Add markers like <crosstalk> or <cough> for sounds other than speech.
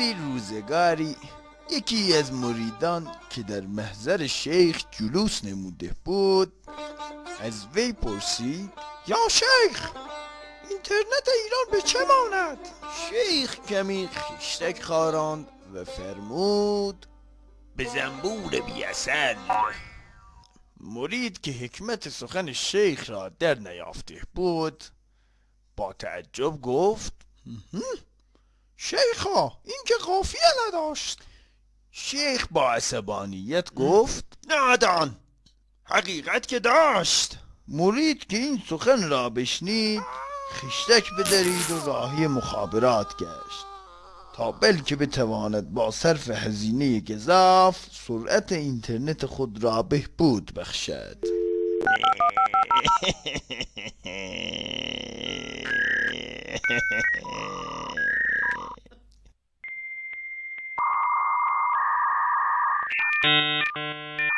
روزگاری یکی از مریدان که در محضر شیخ جلوس نموده بود از وی پرسید یا شیخ اینترنت ایران به چه ماند؟ شیخ کمی خیشتک خاراند و فرمود به زنبور بیاصل مرید که حکمت سخن شیخ را در نیافته بود با تعجب گفت شیخا این که قافیه نداشت. شیخ با عصبانیت گفت نادان حقیقت که داشت. مرید که این سخن را بشنید خشتک بدرید و راهی مخابرات گشت. تا بلکه بتواند با صرف هزینه گذاف سرعت اینترنت خود را بهبود بخشد. <laughs> you